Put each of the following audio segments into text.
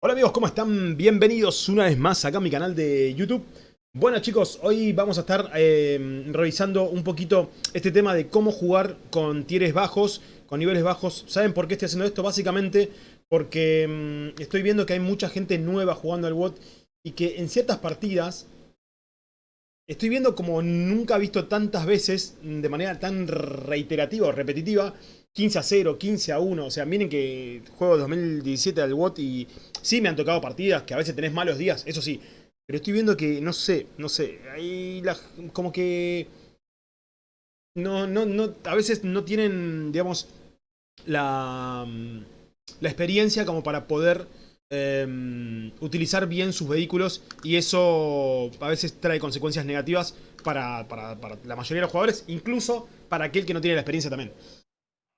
Hola amigos, ¿cómo están? Bienvenidos una vez más acá a mi canal de YouTube. Bueno chicos, hoy vamos a estar eh, revisando un poquito este tema de cómo jugar con tieres bajos, con niveles bajos. ¿Saben por qué estoy haciendo esto? Básicamente porque mm, estoy viendo que hay mucha gente nueva jugando al WOT y que en ciertas partidas estoy viendo como nunca he visto tantas veces, de manera tan reiterativa o repetitiva, 15 a 0, 15 a 1. O sea, miren que juego 2017 al WOT y sí me han tocado partidas que a veces tenés malos días, eso sí. Pero estoy viendo que, no sé, no sé, ahí la, como que... No, no, no, a veces no tienen, digamos, la, la experiencia como para poder eh, utilizar bien sus vehículos y eso a veces trae consecuencias negativas para, para, para la mayoría de los jugadores, incluso para aquel que no tiene la experiencia también.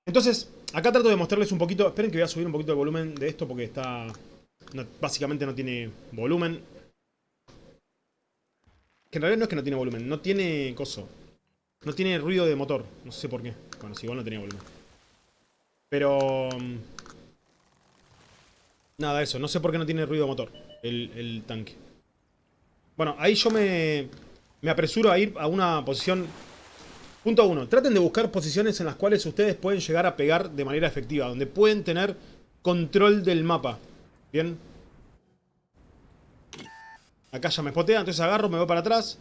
Entonces, acá trato de mostrarles un poquito... Esperen que voy a subir un poquito el volumen de esto porque está... básicamente no tiene volumen. Que en realidad no es que no tiene volumen, no tiene coso. No tiene ruido de motor, no sé por qué. Bueno, si igual no tenía volumen. Pero... Mm, nada, eso. No sé por qué no tiene ruido de motor el, el tanque. Bueno, ahí yo me, me apresuro a ir a una posición Punto 1. Traten de buscar posiciones en las cuales ustedes pueden llegar a pegar de manera efectiva. Donde pueden tener control del mapa. ¿Bien? Acá ya me spotea, entonces agarro, me voy para atrás.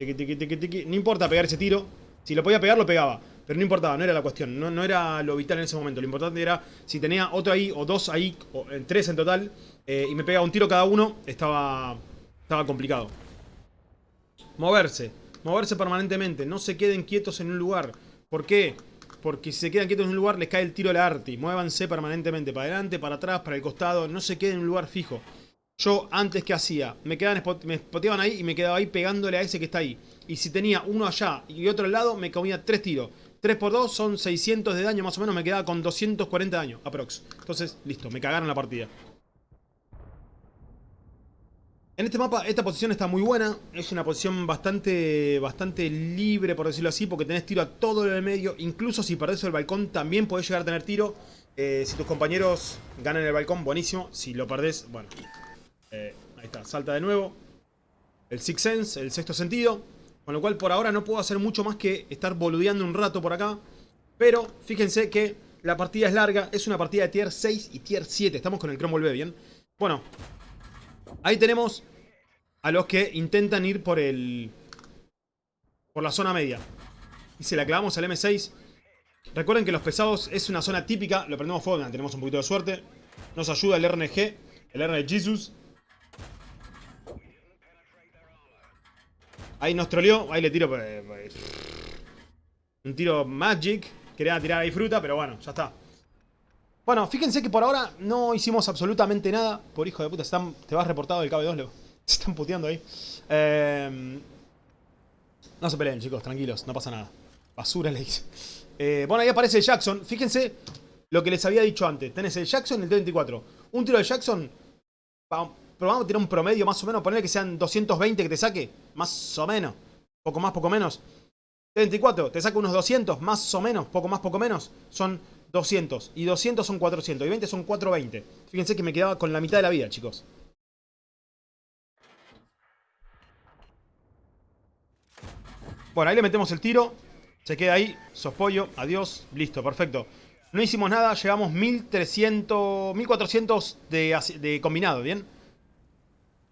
No importa pegar ese tiro. Si lo podía pegar, lo pegaba. Pero no importaba, no era la cuestión. No, era lo vital en ese momento. Lo importante era si tenía otro ahí, o dos ahí, o tres en total. Eh, y me pegaba un tiro cada uno, estaba, estaba complicado. Moverse. Moverse permanentemente. No se queden quietos en un lugar. ¿Por qué? Porque si se quedan quietos en un lugar les cae el tiro a la arti. Muévanse permanentemente. Para adelante, para atrás, para el costado. No se queden en un lugar fijo. Yo antes que hacía, me quedaban me spoteaban ahí y me quedaba ahí pegándole a ese que está ahí. Y si tenía uno allá y otro al lado, me comía tres tiros. 3 por 2 son 600 de daño más o menos, me quedaba con 240 de daño, aprox. Entonces, listo, me cagaron la partida. En este mapa, esta posición está muy buena. Es una posición bastante, bastante libre, por decirlo así, porque tenés tiro a todo el medio. Incluso si perdés el balcón, también podés llegar a tener tiro. Eh, si tus compañeros ganan el balcón, buenísimo. Si lo perdés, bueno. Eh, ahí está, salta de nuevo. El Six Sense, el sexto sentido. Con lo cual, por ahora no puedo hacer mucho más que estar boludeando un rato por acá. Pero, fíjense que la partida es larga. Es una partida de tier 6 y tier 7. Estamos con el Cromwell B, ¿bien? Bueno, Ahí tenemos a los que intentan ir por el... Por la zona media. Y se la clavamos al M6. Recuerden que los pesados es una zona típica. Lo prendemos fuego, tenemos un poquito de suerte. Nos ayuda el RNG, el RNG Jesus. Ahí nos troleó. Ahí le tiro... Pues, pues, un tiro Magic. Quería tirar ahí fruta, pero bueno, ya está. Bueno, fíjense que por ahora no hicimos absolutamente nada. Por hijo de puta, te vas reportado del KB2, Leo. Se están puteando ahí. Em, no se peleen, chicos, tranquilos, no pasa nada. Basura le dice. Eh, bueno, ahí aparece el Jackson. Fíjense lo que les había dicho antes. Tenés el Jackson y el T-24. Un tiro de Jackson, probamos a tirar un promedio más o menos. Ponerle que sean 220 que te saque. Más o menos. Poco más, poco menos. T-24, te saca unos 200, más o menos. Poco más, poco menos. Son 200. Y 200 son 400. Y 20 son 420. Fíjense que me quedaba con la mitad de la vida, chicos. Bueno, ahí le metemos el tiro. Se queda ahí. Sospollo. Adiós. Listo, perfecto. No hicimos nada. Llegamos 1300... 1400 de, de combinado, ¿bien?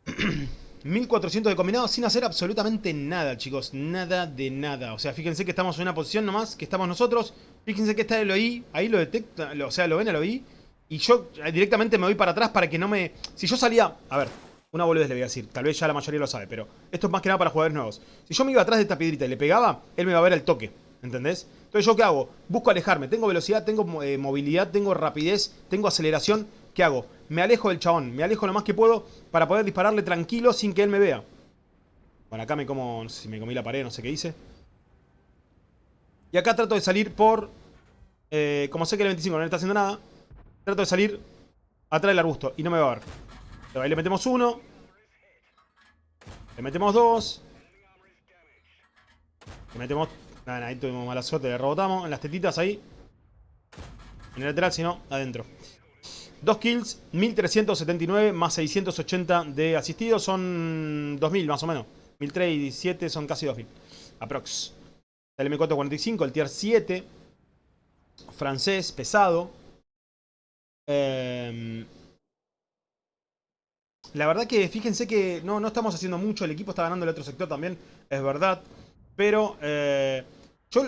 1400 de combinado sin hacer absolutamente nada, chicos. Nada de nada. O sea, fíjense que estamos en una posición nomás, que estamos nosotros. Fíjense que está el OI, ahí lo detecta, o sea, lo ven el OI. Y yo directamente me voy para atrás para que no me... Si yo salía... A ver, una boludez le voy a decir. Tal vez ya la mayoría lo sabe, pero esto es más que nada para jugadores nuevos. Si yo me iba atrás de esta piedrita y le pegaba, él me va a ver el toque. ¿Entendés? Entonces, ¿yo qué hago? Busco alejarme. Tengo velocidad, tengo eh, movilidad, tengo rapidez, tengo aceleración. ¿Qué hago? Me alejo del chabón. Me alejo lo más que puedo para poder dispararle tranquilo sin que él me vea. Bueno, acá me como... Si me comí la pared, no sé qué hice. Y acá trato de salir por... Eh, como sé que el 25 no está haciendo nada, trato de salir atrás del arbusto y no me va a ver. ahí le metemos uno. Le metemos dos. Le metemos... Nada, ahí tuvimos mala suerte, le rebotamos. En las tetitas ahí. En el lateral, si no, adentro. 2 kills, 1379 más 680 de asistidos. Son 2000 más o menos. 1037 son casi 2000. Aprox. El M445, el tier 7. Francés, pesado. Eh, la verdad que fíjense que no, no estamos haciendo mucho. El equipo está ganando el otro sector también. Es verdad. Pero eh, yo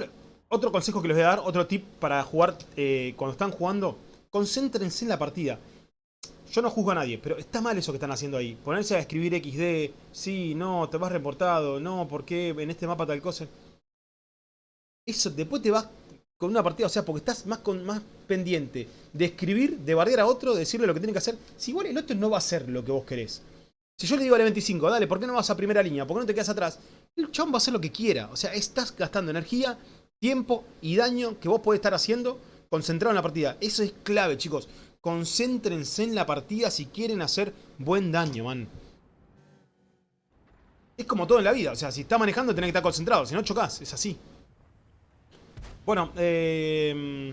otro consejo que les voy a dar, otro tip para jugar eh, cuando están jugando. Concéntrense en la partida. Yo no juzgo a nadie, pero está mal eso que están haciendo ahí. Ponerse a escribir XD, sí, no, te vas reportado, no, ¿por qué en este mapa tal cosa? Eso, después te vas con una partida, o sea, porque estás más, con, más pendiente de escribir, de bardear a otro, de decirle lo que tiene que hacer. Si igual el otro no va a hacer lo que vos querés. Si yo le digo al 25, dale, ¿por qué no vas a primera línea? ¿Por qué no te quedas atrás? El chabón va a hacer lo que quiera. O sea, estás gastando energía, tiempo y daño que vos podés estar haciendo concentrado en la partida. Eso es clave, chicos. Concéntrense en la partida si quieren hacer buen daño, man. Es como todo en la vida. O sea, si estás manejando tenés que estar concentrado. Si no, chocas. Es así. Bueno, eh...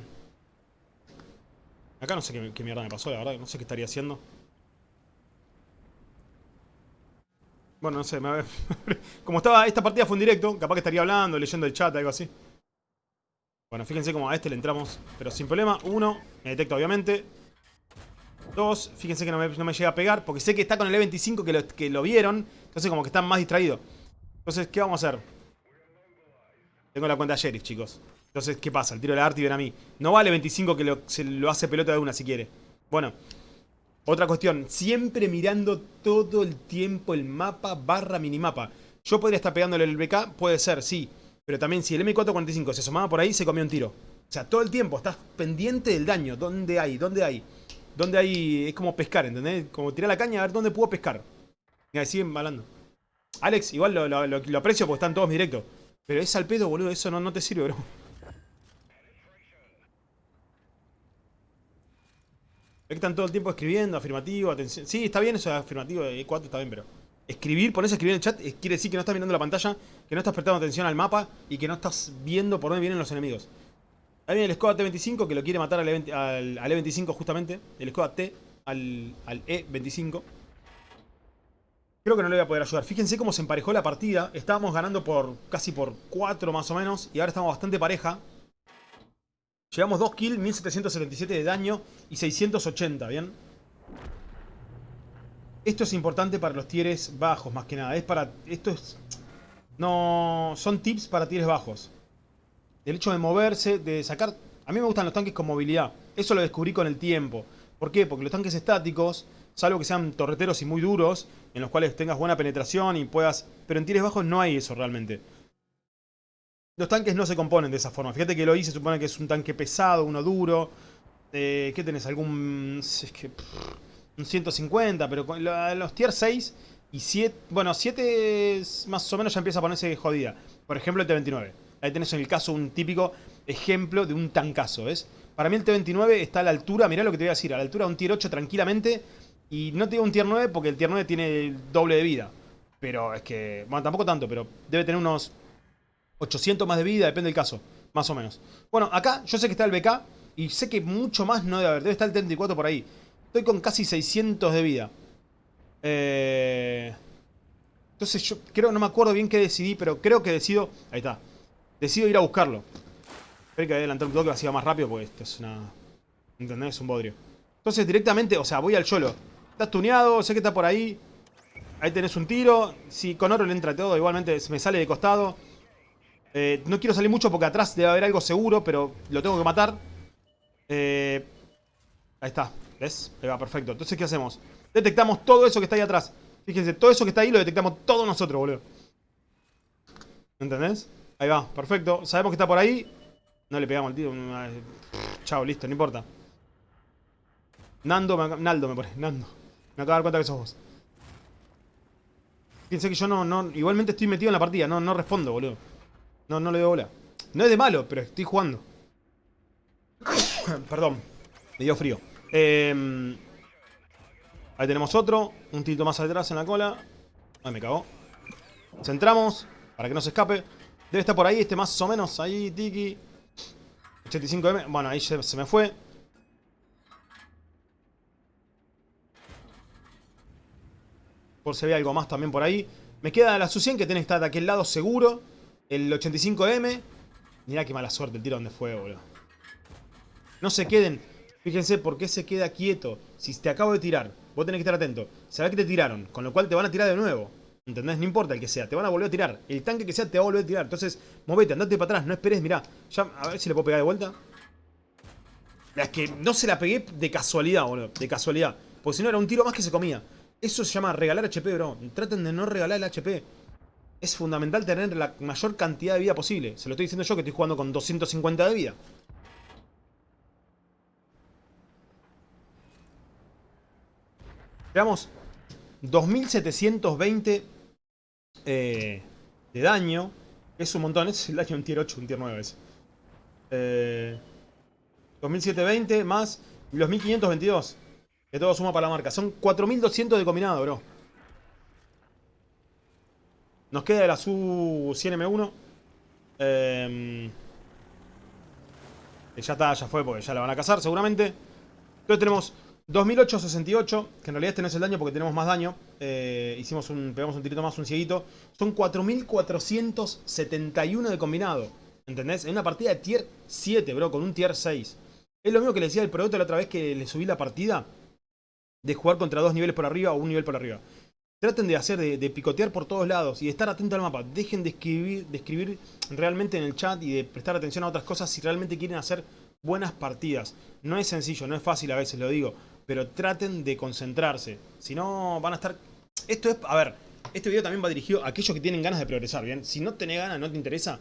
Acá no sé qué, mierda me pasó, la verdad. No sé qué estaría haciendo. Bueno, no sé. Me... como estaba... Esta partida fue en directo. Capaz que estaría hablando, leyendo el chat, algo así. Bueno, fíjense como a este le entramos, pero sin problema. Uno, me detecta obviamente. Dos, fíjense que no me, llega a pegar, porque sé que está con el E25 que lo, que lo vieron. Entonces como que están más distraídos. Entonces, ¿qué vamos a hacer? Tengo la cuenta Sheriff, chicos. Entonces, ¿qué pasa? El tiro de la arte y ven a mí. No vale 25 que se lo hace pelota de una si quiere. Bueno, otra cuestión. Siempre mirando todo el tiempo el mapa barra minimapa. Yo podría estar pegándole el BK, puede ser, sí. Pero también si el M445 se asomaba por ahí, se comió un tiro. O sea, todo el tiempo estás pendiente del daño. ¿Dónde hay? ¿Dónde hay? ¿Dónde hay? Es como pescar, ¿entendés? Como tirar la caña a ver dónde puedo pescar. Y siguen balando. Alex, igual lo, aprecio porque están todos directos. Pero es al pedo, boludo. Eso no, te sirve, bro. Es que están todo el tiempo escribiendo, afirmativo, atención. Sí, está bien eso de afirmativo, E4 está bien, pero... Escribir, ponerse a escribir en el chat, quiere decir que no estás mirando la pantalla, que no estás prestando atención al mapa y que no estás viendo por dónde vienen los enemigos. Ahí viene el Skoda T25 que lo quiere matar al, E25 e justamente. El Skoda T al, E25. Creo que no le voy a poder ayudar. Fíjense cómo se emparejó la partida. Estábamos ganando por casi por 4 más o menos. Y ahora estamos bastante pareja. Llevamos 2 kills, 1777 de daño y 680, ¿bien? Esto es importante para los tieres bajos, más que nada. Es para... Esto es... No... Son tips para tieres bajos. El hecho de moverse, de sacar... A mí me gustan los tanques con movilidad. Eso lo descubrí con el tiempo. ¿Por qué? Porque los tanques estáticos, salvo que sean torreteros y muy duros, en los cuales tengas buena penetración y puedas... Pero en tieres bajos no hay eso realmente. Los tanques no se componen de esa forma. Fíjate que lo hice, supone que es un tanque pesado, uno duro. Eh, ¿Qué tenés? ¿Algún...? Es que un 150, pero con los tier 6 y 7, bueno, 7 más o menos ya empieza a ponerse jodida. Por ejemplo el T29. Ahí tenés en el caso un típico ejemplo de un tancazo, ¿ves? Para mí el T29 está a la altura, mirá lo que te voy a decir, a la altura de un tier 8 tranquilamente. Y no te digo un tier 9 porque el tier 9 tiene el doble de vida. Pero es que, bueno, tampoco tanto, pero debe tener unos 800 más de vida, depende del caso, más o menos. Bueno, acá yo sé que está el BK y sé que mucho más no debe haber, debe estar el 34 por ahí. Estoy con casi 600 de vida. Eh, entonces yo creo, no me acuerdo bien qué decidí, pero creo que decido... Ahí está. Decido ir a buscarlo. Espero que adelantar un toque así va más rápido porque esto es una... ¿Entendés? Es un bodrio. Entonces directamente, o sea, voy al cholo. Estás tuneado, sé que está por ahí. Ahí tenés un tiro. Si con oro le entra todo, igualmente me sale de costado. Eh, no quiero salir mucho porque atrás debe haber algo seguro, pero lo tengo que matar. Eh, ahí está. ¿Ves? Ahí va, perfecto. Entonces, ¿qué hacemos? Detectamos todo eso que está ahí atrás. Fíjense, todo eso que está ahí lo detectamos todos nosotros, boludo. ¿Entendés? Ahí va, perfecto. Sabemos que está por ahí. No le pegamos al tío. Chao, listo, no importa. Nando, me, Naldo me pone, Nando. Me acabo de dar cuenta que sos vos. Fíjense que yo no, no, igualmente estoy metido en la partida, no, no respondo, boludo. No, no le doy bola. No es de malo, pero estoy jugando. Perdón, me dio frío. Em, ahí tenemos otro. Un tito más atrás en la cola. Ay, me cagó. Centramos. Para que no se escape. Debe estar por ahí este más o menos. Ahí, Tiki. 85M. Bueno, ahí se, me fue. Por si había algo más también por ahí. Me queda la Su-100 que tiene que estar de aquel lado seguro. El 85M. Mirá qué mala suerte el tiro donde fue, boludo. No se queden Fíjense por qué se queda quieto. Si te acabo de tirar, vos tenés que estar atento. Sabés que te tiraron, con lo cual te van a tirar de nuevo. ¿Entendés? No importa el que sea, te van a volver a tirar. El tanque que sea te va a volver a tirar. Entonces, movete, andate para atrás, no esperes, mirá. Ya, a ver si le puedo pegar de vuelta. Es que no se la pegué de casualidad, boludo. De casualidad. Porque si no era un tiro más que se comía. Eso se llama regalar HP, bro. Traten de no regalar el HP. Es fundamental tener la mayor cantidad de vida posible. Se lo estoy diciendo yo que estoy jugando con 250 de vida. Veamos. 2720 eh, de daño. Es un montón, es el daño un tier 8, un tier 9 es. Eh, 2720 más los 1522. Que todo suma para la marca. Son 4200 de combinado, bro. Nos queda la Su-100M1. Eh, ya está, ya fue, porque ya la van a cazar seguramente. Entonces tenemos 2868, que en realidad este no es el daño porque tenemos más daño. Eh, hicimos un, pegamos un tirito más, un cieguito. Son 4471 de combinado. ¿Entendés? En una partida de tier 7, bro, con un tier 6. Es lo mismo que le decía el producto la otra vez que le subí la partida. De jugar contra dos niveles por arriba o un nivel por arriba. Traten de hacer, de, picotear por todos lados y de estar atento al mapa. Dejen de escribir, de escribir realmente en el chat y de prestar atención a otras cosas si realmente quieren hacer buenas partidas. No es sencillo, no es fácil a veces, lo digo pero traten de concentrarse. Si no, van a estar... Esto es... A ver, este video también va dirigido a aquellos que tienen ganas de progresar, ¿bien? Si no tenés ganas, no te interesa,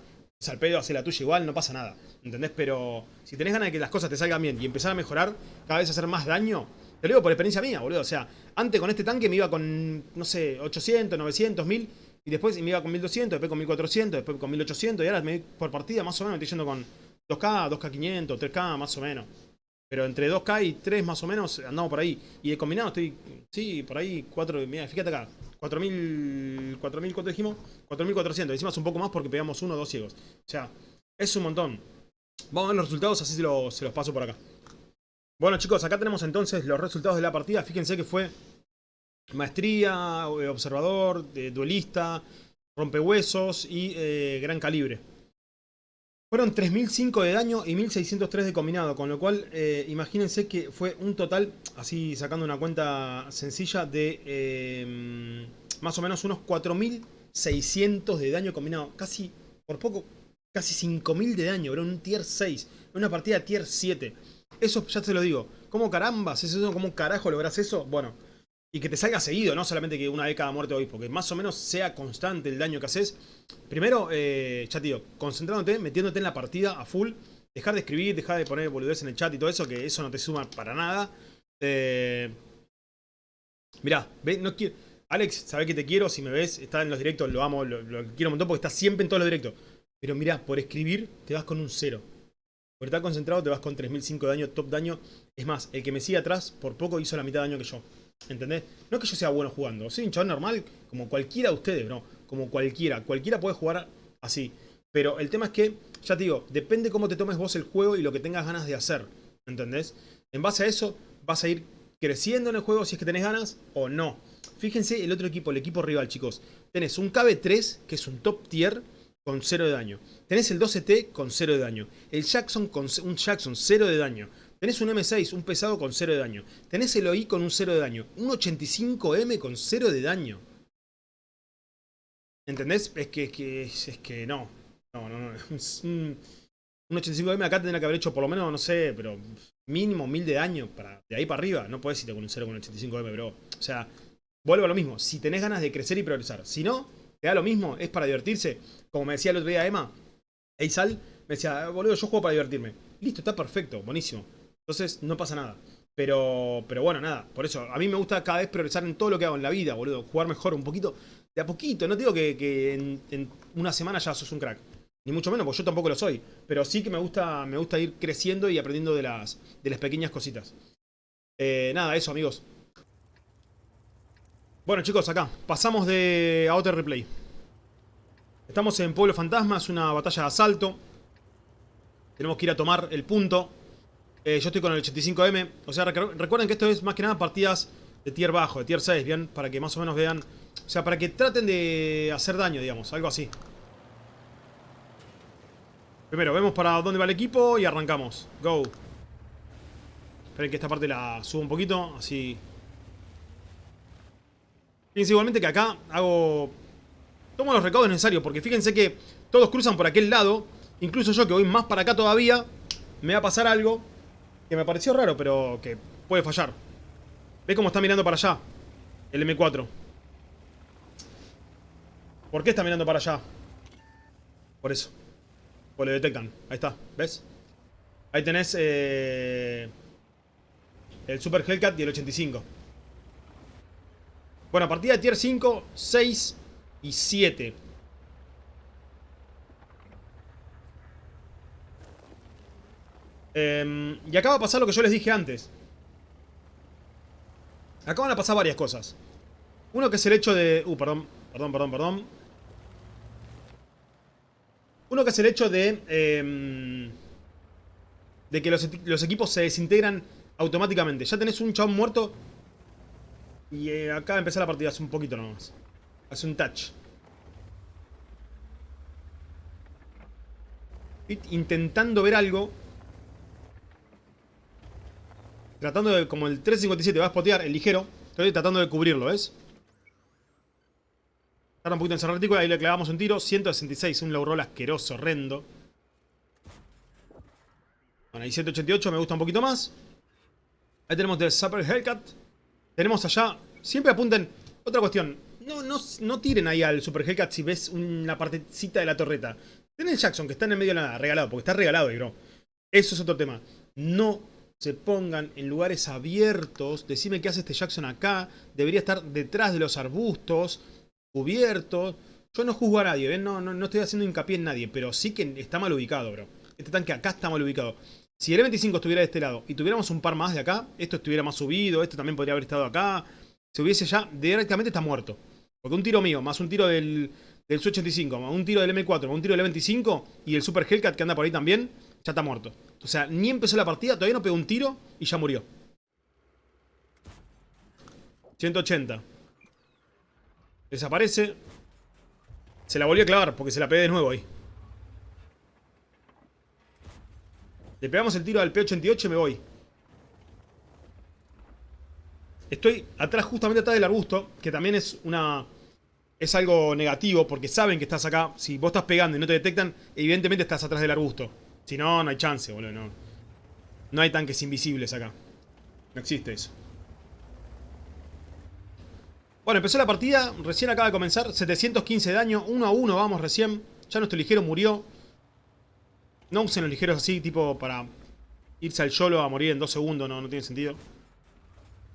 al pedo, hace la tuya igual, no pasa nada. ¿Entendés? Pero si tenés ganas de que las cosas te salgan bien y empezar a mejorar, cada vez hacer más daño, te lo digo por experiencia mía, boludo. O sea, antes con este tanque me iba con, no sé, 800, 900, 1000, y después me iba con 1200, después con 1400, después con 1800, y ahora me, por partida más o menos estoy yendo con 2K, 2K500, 3K, más o menos. Pero entre 2K y 3 más o menos andamos por ahí. Y de combinado estoy, sí, por ahí 4, mira, fíjate acá. 4000, 4000, ¿cuánto dijimos? 4400. Hicimos un poco más porque pegamos uno o dos ciegos. O sea, es un montón. Vamos a ver los resultados, así se los, paso por acá. Bueno chicos, acá tenemos entonces los resultados de la partida. Fíjense que fue maestría, eh, observador, duelista, rompehuesos y eh, gran calibre. Fueron 3005 de daño y 1603 de combinado, con lo cual eh, imagínense que fue un total, así sacando una cuenta sencilla, de eh, más o menos unos 4600 de daño combinado. Casi, por poco, casi 5000 de daño, bro, un tier 6, una partida tier 7. Eso ya te lo digo. ¿Cómo carambas? ¿Eso, ¿Cómo carajo logras eso? Bueno, y que te salga seguido, no solamente que una vez cada muerte hoy, porque más o menos sea constante el daño que haces. Primero, eh, ya concentrándote, metiéndote en la partida a full, dejar de escribir, dejar de poner boludez en el chat y todo eso, que eso no te suma para nada. Eh, mirá, ve, no quiero... Alex, sabés que te quiero, si me ves, está en los directos, lo amo, lo, quiero un montón porque está siempre en todos los directos. Pero mirá, por escribir te vas con un cero. Por estar concentrado te vas con 3005 de daño, top daño. Es más, el que me sigue atrás, por poco hizo la mitad de daño que yo. ¿Entendés? No es que yo sea bueno jugando. Soy un chabón normal, como cualquiera de ustedes, bro. Como cualquiera. Cualquiera puede jugar así. Pero el tema es que, ya te digo, depende cómo te tomes vos el juego y lo que tengas ganas de hacer. ¿Entendés? En base a eso, vas a ir creciendo en el juego si es que tenés ganas o no. Fíjense el otro equipo, el equipo rival, chicos. Tenés un KB3, que es un top tier, con 0 de daño. Tenés el 12T con 0 de daño. El Jackson con un Jackson 0 de daño. Tenés un M6, un pesado con 0 de daño. Tenés el OI con un 0 de daño. Un 85M con 0 de daño. ¿Entendés? Es que, es que, es que no. No, no, no. Un, 85M acá tendría que haber hecho por lo menos, no sé, pero mínimo 1000 de daño. Para, de ahí para arriba. No puedes irte con un 0 con un 85M, bro. O sea, vuelvo a lo mismo. Si tenés ganas de crecer y progresar. Si no, te da lo mismo. Es para divertirse. Como me decía el otro día Emma, Eisal, me decía, boludo, yo juego para divertirme. Listo, está perfecto, buenísimo. Entonces no pasa nada. Pero, pero bueno, nada. Por eso, a mí me gusta cada vez progresar en todo lo que hago en la vida, boludo. Jugar mejor un poquito. De a poquito. No digo que, en, una semana ya sos un crack. Ni mucho menos, porque yo tampoco lo soy. Pero sí que me gusta, me gusta ir creciendo y aprendiendo de las, de las pequeñas cositas. Eh, nada, eso, amigos. Bueno, chicos, acá. Pasamos de a otro replay. Estamos en Pueblo Fantasma. Es una batalla de asalto. Tenemos que ir a tomar el punto. Eh, yo estoy con el 85M. O sea, recuerden que esto es más que nada partidas de tier bajo, de tier 6, ¿bien? Para que más o menos vean... O sea, para que traten de hacer daño, digamos, algo así. Primero, vemos para dónde va el equipo y arrancamos. Go. Esperen que esta parte la subo un poquito, así... Fíjense igualmente que acá hago... Tomo los recaudos necesarios, porque fíjense que todos cruzan por aquel lado. Incluso yo que voy más para acá todavía, me va a pasar algo me pareció raro, pero que puede fallar. ¿Ve cómo está mirando para allá? El M4. ¿Por qué está mirando para allá? Por eso. Pues lo detectan. Ahí está. ¿Ves? Ahí tenés eh, el Super Hellcat y el 85. Bueno, partida de tier 5, 6 y 7. Em, y acaba de pasar lo que yo les dije antes. Acaban de pasar varias cosas. Uno que es el hecho de... Uh, perdón, perdón, perdón, perdón. Uno que es el hecho de... Em, de que los, equipos se desintegran automáticamente. Ya tenés un chabón muerto. Y eh, acaba de empezar la partida hace un poquito nomás. Hace un touch. Intentando ver algo. Tratando de, como el 357 va a spotear, el ligero. Estoy tratando de cubrirlo, ¿ves? Tarda un poquito en cerrar el ahí le clavamos un tiro. 166, un low roll asqueroso, horrendo. Bueno, ahí 188 me gusta un poquito más. Ahí tenemos el Super Hellcat. Tenemos allá... Siempre apunten... Otra cuestión. No, no, no tiren ahí al Super Hellcat si ves una partecita de la torreta. Tienen el Jackson, que está en el medio de la nada, regalado. Porque está regalado ahí, bro. Eso es otro tema. No se pongan en lugares abiertos. Decime qué hace este Jackson acá. Debería estar detrás de los arbustos cubierto. Yo no juzgo a nadie, No, no, estoy haciendo hincapié en nadie, pero sí que está mal ubicado, bro. Este tanque acá está mal ubicado. Si el E25 estuviera de este lado y tuviéramos un par más de acá, esto estuviera más subido, esto también podría haber estado acá. Se hubiese ya, directamente está muerto. Porque un tiro mío, más un tiro del, del Su-85, más un tiro del M4, más un tiro del E25 y el Super Hellcat que anda por ahí también, ya está muerto. O sea, ni empezó la partida, todavía no pegó un tiro y ya murió. 180. Desaparece. Se la volvió a clavar porque se la pegué de nuevo ahí. Le pegamos el tiro al P88 y me voy. Estoy atrás, justamente atrás del arbusto, que también es una... Es algo negativo porque saben que estás acá. Si vos estás pegando y no te detectan, evidentemente estás atrás del arbusto. Si no, no hay chance, boludo, no. No hay tanques invisibles acá. No existe eso. Bueno, empezó la partida, recién acaba de comenzar, 715 de daño, 1 a 1 vamos recién. Ya nuestro ligero murió. No usen los ligeros así, tipo para irse al YOLO a morir en 2 segundos, no, no tiene sentido.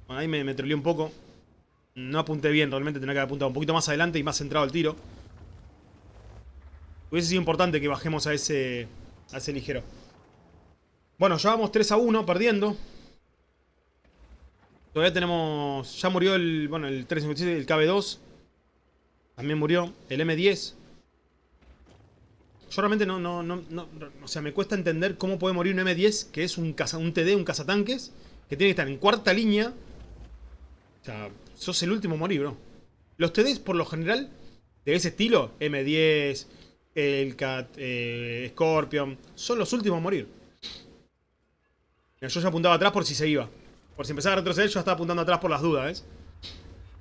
Bueno, ahí me, me un poco. No apunté bien, realmente tenía que haber apuntado un poquito más adelante y más centrado el tiro. Hubiese sido importante que bajemos a ese, ese ligero. Bueno, ya vamos 3 a 1, perdiendo. Todavía tenemos... Ya murió el... Bueno, el 357, el KB2. También murió. El M10. Yo realmente no, no, no, no, O sea, me cuesta entender cómo puede morir un M10, que es un, caza, un TD, un cazatanques, que tiene que estar en cuarta línea. O sea, sos el último a morir, bro. Los TDs, por lo general, de ese estilo, M10, el Cat, eh, Scorpion, son los últimos a morir. Yo ya apuntaba atrás por si se iba. Por si empezaba a retroceder, yo estaba apuntando atrás por las dudas.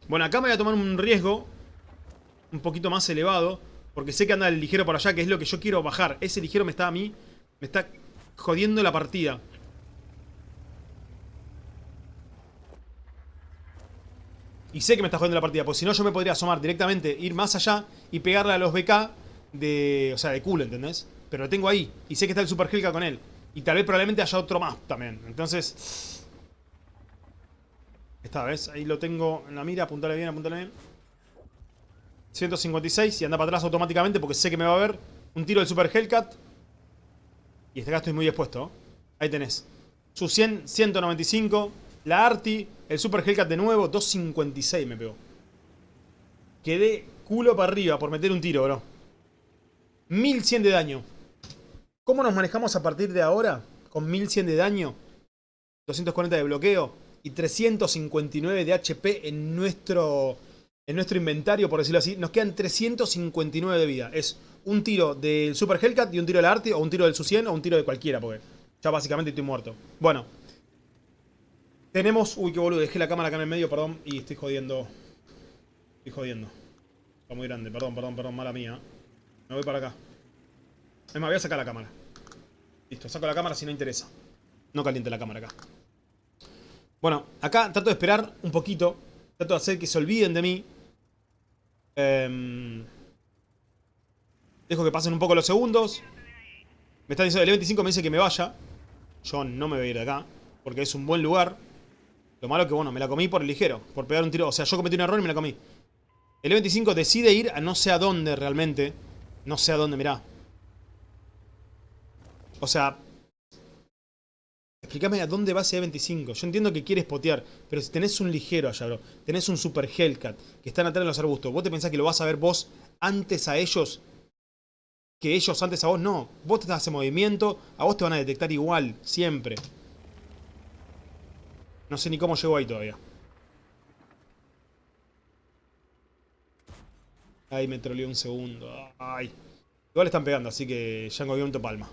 Bueno, acá me voy a tomar un riesgo un poquito más elevado. Porque sé que anda el ligero por allá, que es lo que yo quiero bajar. Ese ligero me está a mí, me está jodiendo la partida. Y sé que me está jodiendo la partida, porque si no yo me podría asomar directamente, ir más allá y pegarle a los BK de... O sea, de culo, ¿entendés? Pero lo tengo ahí, y sé que está el Super Helka con él. Y tal vez probablemente haya otro más también. Entonces... Esta vez, ahí lo tengo en la mira, apuntale bien, apuntale bien. 156 y anda para atrás automáticamente porque sé que me va a ver. Un tiro del Super Hellcat. Y este acá estoy muy expuesto. Ahí tenés. Su 100, 195. La Arti. El Super Hellcat de nuevo. 256 me pegó. Quedé culo para arriba por meter un tiro, bro. 1100 de daño. ¿Cómo nos manejamos a partir de ahora? Con 1100 de daño. 240 de bloqueo. y 359 de HP en nuestro, en nuestro inventario, por decirlo así. Nos quedan 359 de vida. Es un tiro del Super Hellcat y un tiro del Arti, o un tiro del Su-100 o un tiro de cualquiera, porque ya básicamente estoy muerto. Bueno. Tenemos... Uy, qué boludo, dejé la cámara acá en el medio, perdón, y estoy jodiendo. Estoy jodiendo. Está muy grande, perdón, perdón, perdón, mala mía. Me voy para acá. Es más, voy a sacar la cámara. Listo, saco la cámara si no interesa. No caliente la cámara acá. Bueno, acá trato de esperar un poquito. Trato de hacer que se olviden de mí. Em, dejo que pasen un poco los segundos. Me está diciendo, el 25 me dice que me vaya. Yo no me voy a ir de acá. Porque es un buen lugar. Lo malo que, bueno, me la comí por el ligero. Por pegar un tiro. O sea, yo cometí un error y me la comí. El 25 decide ir a no sé a dónde realmente. No sé a dónde, mirá. O sea, Explícame a dónde va ese E25. Yo entiendo que quieres potear, pero si tenés un ligero allá, bro, tenés un Super Hellcat que están atrás de los arbustos, ¿vos te pensás que lo vas a ver vos antes a ellos que ellos antes a vos? No. Vos te estás en movimiento, a vos te van a detectar igual, siempre. No sé ni cómo llegó ahí todavía. Ay, me troleó un segundo. Ay. Igual están pegando, así que ya en movimiento palma.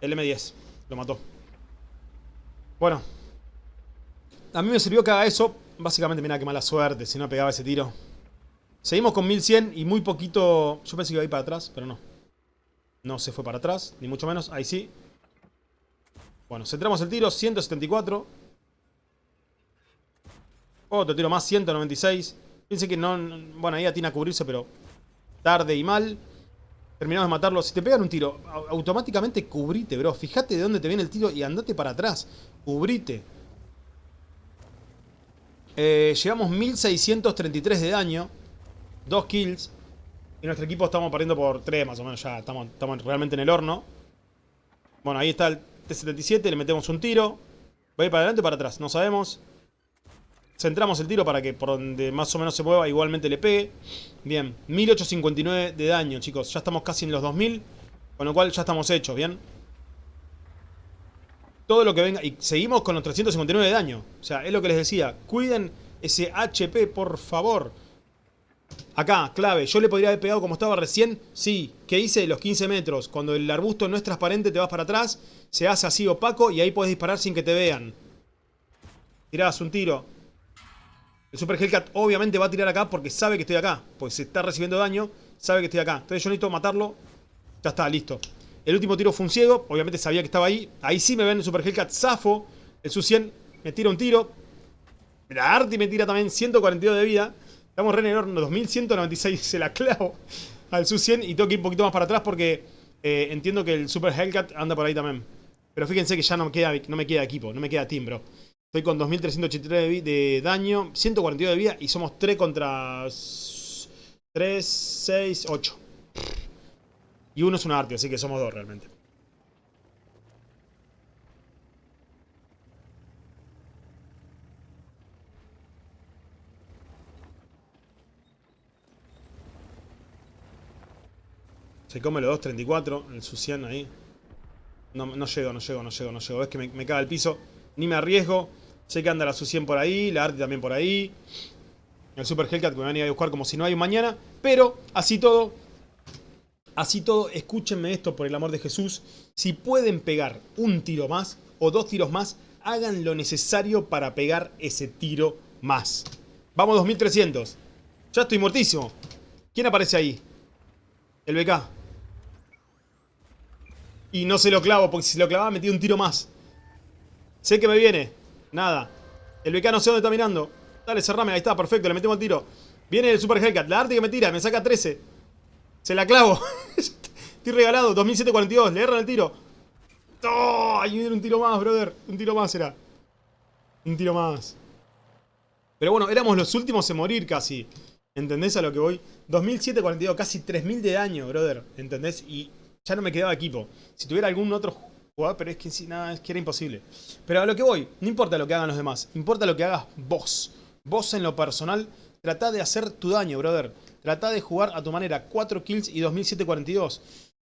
El M10. Lo mató. Bueno. A mí me sirvió que haga eso. Básicamente, mira qué mala suerte si no pegaba ese tiro. Seguimos con 1100 y muy poquito... Yo pensé que iba a ir para atrás, pero no. No se fue para atrás, ni mucho menos. Ahí sí. Bueno, centramos el tiro. 174. Otro tiro más, 196. Pensé que no... Bueno, ahí atina a cubrirse, pero... Tarde y mal. Terminamos de matarlo. Si te pegan un tiro, automáticamente cubrite, bro. Fíjate de dónde te viene el tiro y andate para atrás. Cubrite. Eh, llegamos 1633 de daño. Dos kills. Y nuestro equipo estamos perdiendo por 3 más o menos. Ya estamos, estamos realmente en el horno. Bueno, ahí está el T-77. Le metemos un tiro. Va a ir para adelante o para atrás. No sabemos. Centramos el tiro para que por donde más o menos se mueva igualmente le pegue. Bien, 1859 de daño, chicos. Ya estamos casi en los 2000. Con lo cual ya estamos hechos, ¿bien? Todo lo que venga... Y seguimos con los 359 de daño. O sea, es lo que les decía. Cuiden ese HP, por favor. Acá, clave. Yo le podría haber pegado como estaba recién. Sí. ¿Qué hice? Los 15 metros. Cuando el arbusto no es transparente, te vas para atrás. Se hace así opaco y ahí puedes disparar sin que te vean. Tirás un tiro. El Super Hellcat obviamente va a tirar acá porque sabe que estoy acá. Pues se está recibiendo daño, sabe que estoy acá. Entonces yo necesito matarlo. Ya está, listo. El último tiro fue un ciego. Obviamente sabía que estaba ahí. Ahí sí me ven el Super Hellcat zafo. El Su-100 me tira un tiro. La Arti me tira también 142 de vida. Estamos re en el horno. 2196 se la clavo al Su-100. Y tengo que ir un poquito más para atrás porque eh, entiendo que el Super Hellcat anda por ahí también. Pero fíjense que ya no me queda, no me queda equipo. No me queda team, bro. Estoy con 2383 de daño, 142 de vida y somos 3 contra 3, 6, 8. Y uno es un arte, así que somos dos realmente. Se come los 2.34, el Sucian ahí. No, no llego, no llego, no llego, no llego. Ves que me, me caga el piso. Ni me arriesgo. Sé que anda la Su-100 por ahí, la Arti también por ahí. El Super Hellcat que me van a ir a buscar como si no hay un mañana. Pero, así todo, así todo, escúchenme esto por el amor de Jesús. Si pueden pegar un tiro más o dos tiros más, hagan lo necesario para pegar ese tiro más. Vamos 2300. Ya estoy muertísimo. ¿Quién aparece ahí? El BK. Y no se lo clavo, porque si se lo clavaba metí un tiro más. Sé que me viene. Nada. El BK no sé dónde está mirando. Dale, cerrame. Ahí está, perfecto. Le metemos el tiro. Viene el Super Hellcat. La arte que me tira. Me saca 13. Se la clavo. Estoy regalado. 2742. Le erran el tiro. ¡Oh! Ahí viene un tiro más, brother. Un tiro más será. Un tiro más. Pero bueno, éramos los últimos en morir casi. ¿Entendés a lo que voy? 2742. Casi 3000 de daño, brother. ¿Entendés? Y ya no me quedaba equipo. Si tuviera algún otro pero es que nada, es que era imposible. Pero a lo que voy, no importa lo que hagan los demás, importa lo que hagas vos. Vos en lo personal, tratá de hacer tu daño, brother. Tratá de jugar a tu manera, 4 kills y 2742.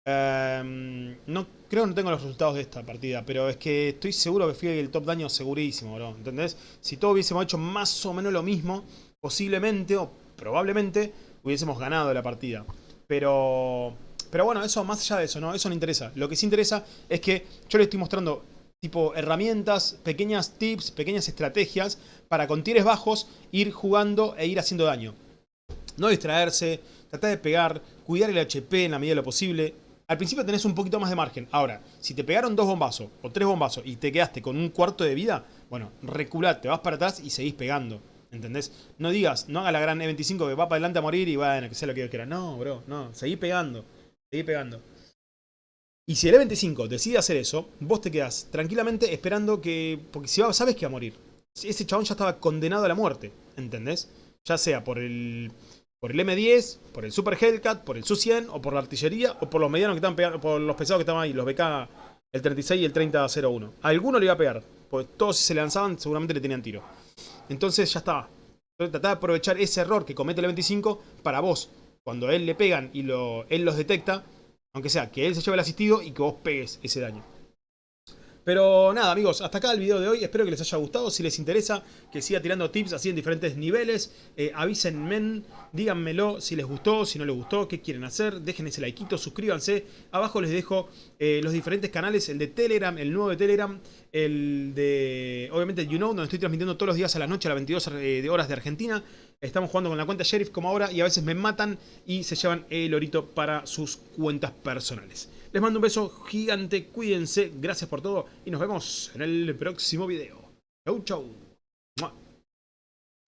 Em, no, creo que no tengo los resultados de esta partida, pero es que estoy seguro que fui el top daño segurísimo, bro. ¿Entendés? Si todos hubiésemos hecho más o menos lo mismo, posiblemente o probablemente hubiésemos ganado la partida. Pero... Pero bueno, eso más allá de eso, ¿no? Eso no interesa. Lo que sí interesa es que yo le estoy mostrando tipo herramientas, pequeñas tips, pequeñas estrategias para con tires bajos ir jugando e ir haciendo daño. No distraerse, tratar de pegar, cuidar el HP en la medida de lo posible. Al principio tenés un poquito más de margen. Ahora, si te pegaron dos bombazos o tres bombazos y te quedaste con un cuarto de vida, bueno, reculate, te vas para atrás y seguís pegando. ¿Entendés? No digas, no haga la gran E25 que va para adelante a morir y bueno, que sea lo que yo quiera. No, bro, no. Seguí pegando. Seguí pegando. Y si el E25 decide hacer eso, vos te quedás tranquilamente esperando que... Porque si sabes que va a morir. Ese chabón ya estaba condenado a la muerte. ¿Entendés? Ya sea por el... Por el M10, por el Super Hellcat, por el Su-100, o por la artillería, o por los medianos que estaban pegando, por los pesados que estaban ahí, los BK, el 36 y el 3001. A alguno le iba a pegar, porque todos si se lanzaban seguramente le tenían tiro. Entonces ya estaba. Entonces de aprovechar ese error que comete el 25 para vos. Cuando a él le pegan y lo, él los detecta, aunque sea que él se lleve el asistido y que vos pegues ese daño. Pero nada amigos, hasta acá el video de hoy, espero que les haya gustado, si les interesa que siga tirando tips así en diferentes niveles, eh, avísenme, díganmelo si les gustó, si no les gustó, qué quieren hacer, dejen ese likeito, suscríbanse, abajo les dejo eh, los diferentes canales, el de Telegram, el nuevo de Telegram, el de, obviamente, You Know, donde estoy transmitiendo todos los días a la noche a las 22 eh, horas de Argentina. Estamos jugando con la cuenta Sheriff como ahora y a veces me matan y se llevan el orito para sus cuentas personales. Les mando un beso gigante, cuídense, gracias por todo y nos vemos en el próximo video. Chau, chau.